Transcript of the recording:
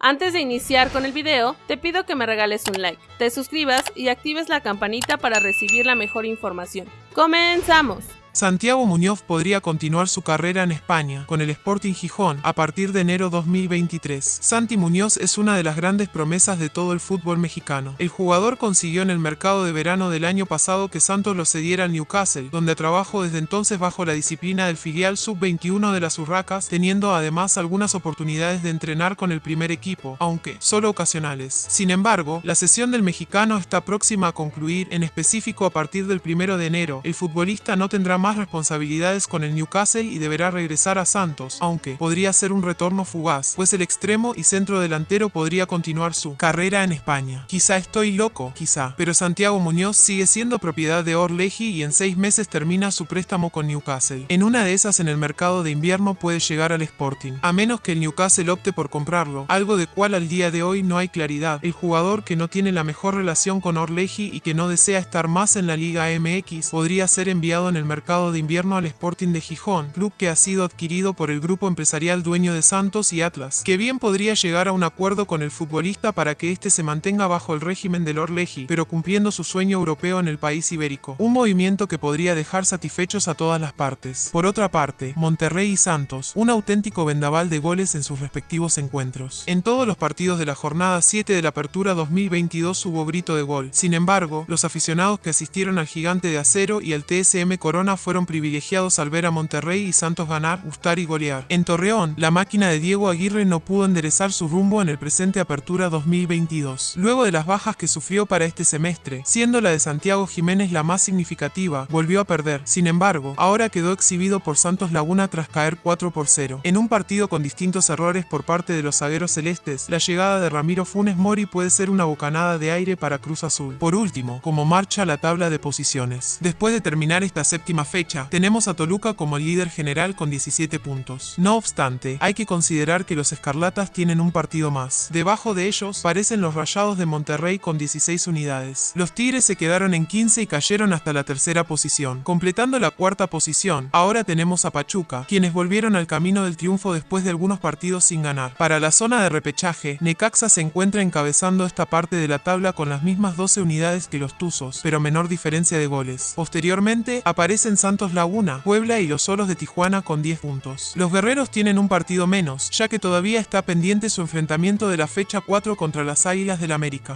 Antes de iniciar con el video, te pido que me regales un like, te suscribas y actives la campanita para recibir la mejor información. ¡Comenzamos! Santiago Muñoz podría continuar su carrera en España con el Sporting Gijón a partir de enero 2023. Santi Muñoz es una de las grandes promesas de todo el fútbol mexicano. El jugador consiguió en el mercado de verano del año pasado que Santos lo cediera al Newcastle, donde trabajó desde entonces bajo la disciplina del filial sub-21 de las Urracas, teniendo además algunas oportunidades de entrenar con el primer equipo, aunque solo ocasionales. Sin embargo, la sesión del mexicano está próxima a concluir, en específico a partir del primero de enero. El futbolista no tendrá más responsabilidades con el Newcastle y deberá regresar a Santos, aunque podría ser un retorno fugaz, pues el extremo y centro delantero podría continuar su carrera en España. Quizá estoy loco, quizá, pero Santiago Muñoz sigue siendo propiedad de Orleji y en seis meses termina su préstamo con Newcastle. En una de esas en el mercado de invierno puede llegar al Sporting, a menos que el Newcastle opte por comprarlo, algo de cual al día de hoy no hay claridad. El jugador que no tiene la mejor relación con Orleji y que no desea estar más en la Liga MX podría ser enviado en el mercado de invierno al Sporting de Gijón, club que ha sido adquirido por el grupo empresarial dueño de Santos y Atlas, que bien podría llegar a un acuerdo con el futbolista para que éste se mantenga bajo el régimen del Orleji, pero cumpliendo su sueño europeo en el país ibérico. Un movimiento que podría dejar satisfechos a todas las partes. Por otra parte, Monterrey y Santos, un auténtico vendaval de goles en sus respectivos encuentros. En todos los partidos de la jornada 7 de la Apertura 2022 hubo grito de gol. Sin embargo, los aficionados que asistieron al Gigante de Acero y al TSM Corona fueron privilegiados al ver a Monterrey y Santos ganar, gustar y golear. En Torreón, la máquina de Diego Aguirre no pudo enderezar su rumbo en el presente Apertura 2022. Luego de las bajas que sufrió para este semestre, siendo la de Santiago Jiménez la más significativa, volvió a perder. Sin embargo, ahora quedó exhibido por Santos Laguna tras caer 4 por 0. En un partido con distintos errores por parte de los zagueros celestes, la llegada de Ramiro Funes Mori puede ser una bocanada de aire para Cruz Azul. Por último, como marcha la tabla de posiciones. Después de terminar esta séptima fecha, tenemos a Toluca como líder general con 17 puntos. No obstante, hay que considerar que los Escarlatas tienen un partido más. Debajo de ellos parecen los Rayados de Monterrey con 16 unidades. Los Tigres se quedaron en 15 y cayeron hasta la tercera posición. Completando la cuarta posición, ahora tenemos a Pachuca, quienes volvieron al camino del triunfo después de algunos partidos sin ganar. Para la zona de repechaje, Necaxa se encuentra encabezando esta parte de la tabla con las mismas 12 unidades que los Tuzos, pero menor diferencia de goles. Posteriormente, aparecen Santos Laguna, Puebla y los Solos de Tijuana con 10 puntos. Los guerreros tienen un partido menos, ya que todavía está pendiente su enfrentamiento de la fecha 4 contra las Águilas del América.